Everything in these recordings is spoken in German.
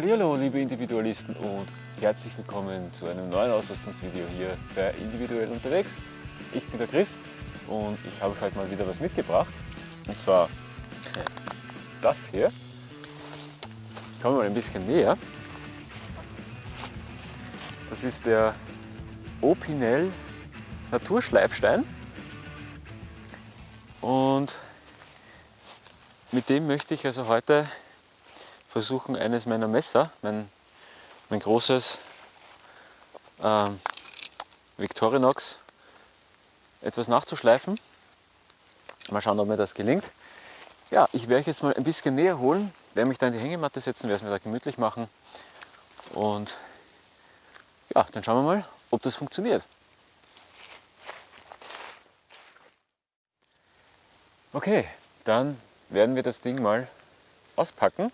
Hallo liebe Individualisten und herzlich willkommen zu einem neuen Ausrüstungsvideo hier bei Individuell unterwegs. Ich bin der Chris und ich habe euch heute mal wieder was mitgebracht und zwar das hier. Ich komme mal ein bisschen näher. Das ist der Opinel Naturschleifstein und mit dem möchte ich also heute versuchen, eines meiner Messer, mein, mein großes ähm, Victorinox, etwas nachzuschleifen. Mal schauen, ob mir das gelingt. Ja, ich werde euch jetzt mal ein bisschen näher holen, werde mich da in die Hängematte setzen, werde es mir da gemütlich machen und ja, dann schauen wir mal, ob das funktioniert. Okay, dann werden wir das Ding mal auspacken.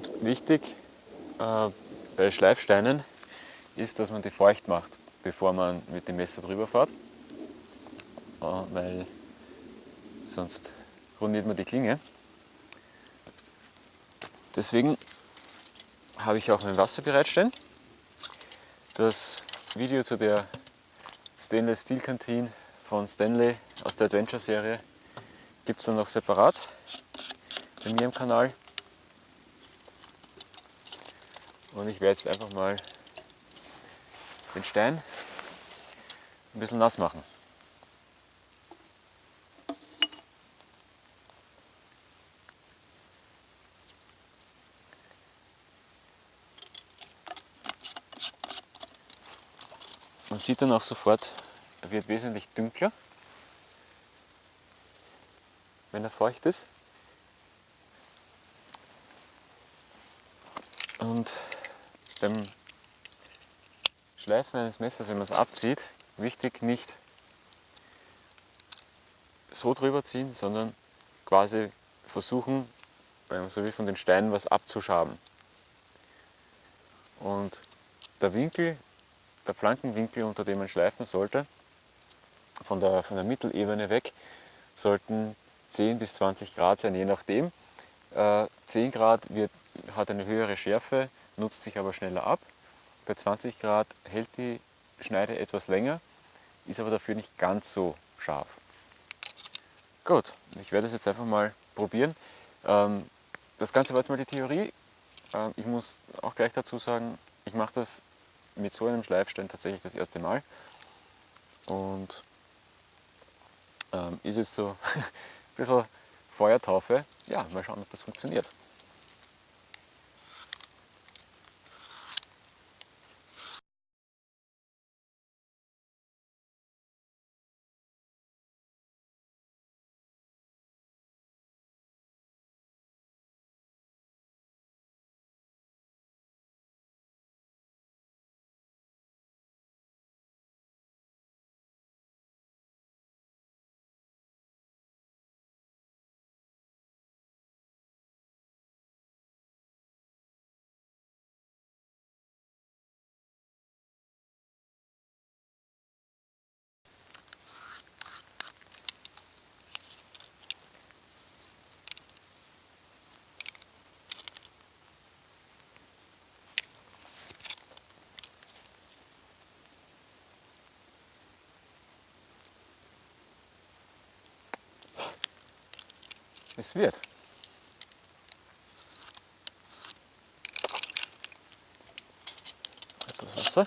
Und wichtig äh, bei Schleifsteinen ist, dass man die feucht macht, bevor man mit dem Messer drüber fährt, äh, weil sonst rundiert man die Klinge. Deswegen habe ich auch mein Wasser bereitstehen. Das Video zu der Stainless Steel Canteen von Stanley aus der Adventure Serie gibt es dann noch separat bei mir im Kanal. Und ich werde jetzt einfach mal den Stein ein bisschen nass machen. Man sieht dann auch sofort, er wird wesentlich dunkler, wenn er feucht ist. Und beim Schleifen eines Messers, wenn man es abzieht, wichtig nicht so drüber ziehen, sondern quasi versuchen, so wie von den Steinen was abzuschaben. Und der Winkel, der Flankenwinkel, unter dem man schleifen sollte, von der, von der Mittelebene weg, sollten 10 bis 20 Grad sein, je nachdem. Äh, 10 Grad wird, hat eine höhere Schärfe, nutzt sich aber schneller ab. Bei 20 Grad hält die Schneide etwas länger, ist aber dafür nicht ganz so scharf. Gut, ich werde es jetzt einfach mal probieren. Ähm, das Ganze war jetzt mal die Theorie. Ähm, ich muss auch gleich dazu sagen, ich mache das mit so einem Schleifstein tatsächlich das erste Mal. Und ähm, ist jetzt so ein bisschen Feuertaufe. Ja, mal schauen, ob das funktioniert. Es wird. Etwas Wasser.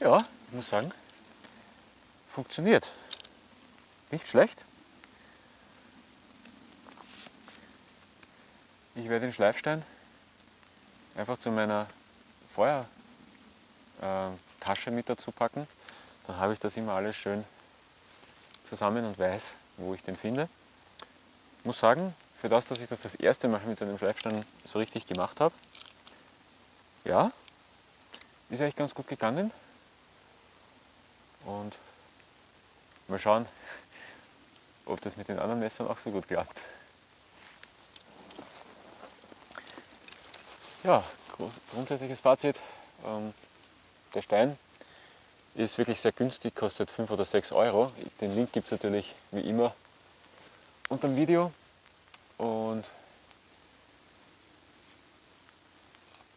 Ja, ich muss sagen, funktioniert. Nicht schlecht. Ich werde den Schleifstein einfach zu meiner Feuertasche mit dazu packen. Dann habe ich das immer alles schön zusammen und weiß, wo ich den finde. Ich muss sagen, für das, dass ich das das erste Mal mit so einem Schleifstein so richtig gemacht habe, ja, ist eigentlich ganz gut gegangen. Und mal schauen, ob das mit den anderen Messern auch so gut klappt. Ja, grundsätzliches Fazit. Ähm, der Stein ist wirklich sehr günstig, kostet 5 oder 6 Euro. Den Link gibt es natürlich wie immer unter dem Video. Und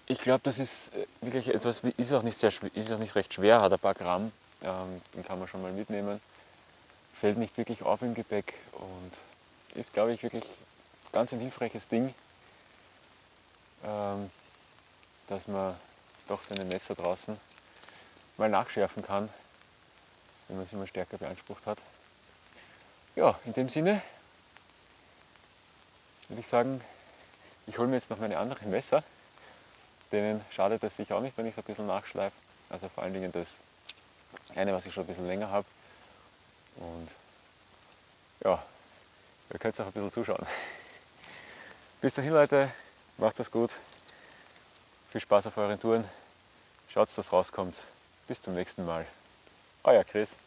ich glaube, das ist äh, wirklich etwas, ist auch nicht, sehr, ist auch nicht recht schwer, hat ein paar Gramm, ähm, den kann man schon mal mitnehmen. Fällt nicht wirklich auf im Gepäck und ist, glaube ich, wirklich ganz ein hilfreiches Ding, ähm, dass man doch seine Messer draußen mal nachschärfen kann, wenn man sie mal stärker beansprucht hat. Ja, in dem Sinne würde ich sagen, ich hole mir jetzt noch meine anderen Messer. Denen schadet es sich auch nicht, wenn ich es ein bisschen nachschleife. Also vor allen Dingen das eine, was ich schon ein bisschen länger habe. Und ja, ihr könnt auch ein bisschen zuschauen. Bis dahin Leute, macht es gut. Viel Spaß auf euren Touren. Schaut, dass das rauskommt. Bis zum nächsten Mal. Euer Chris.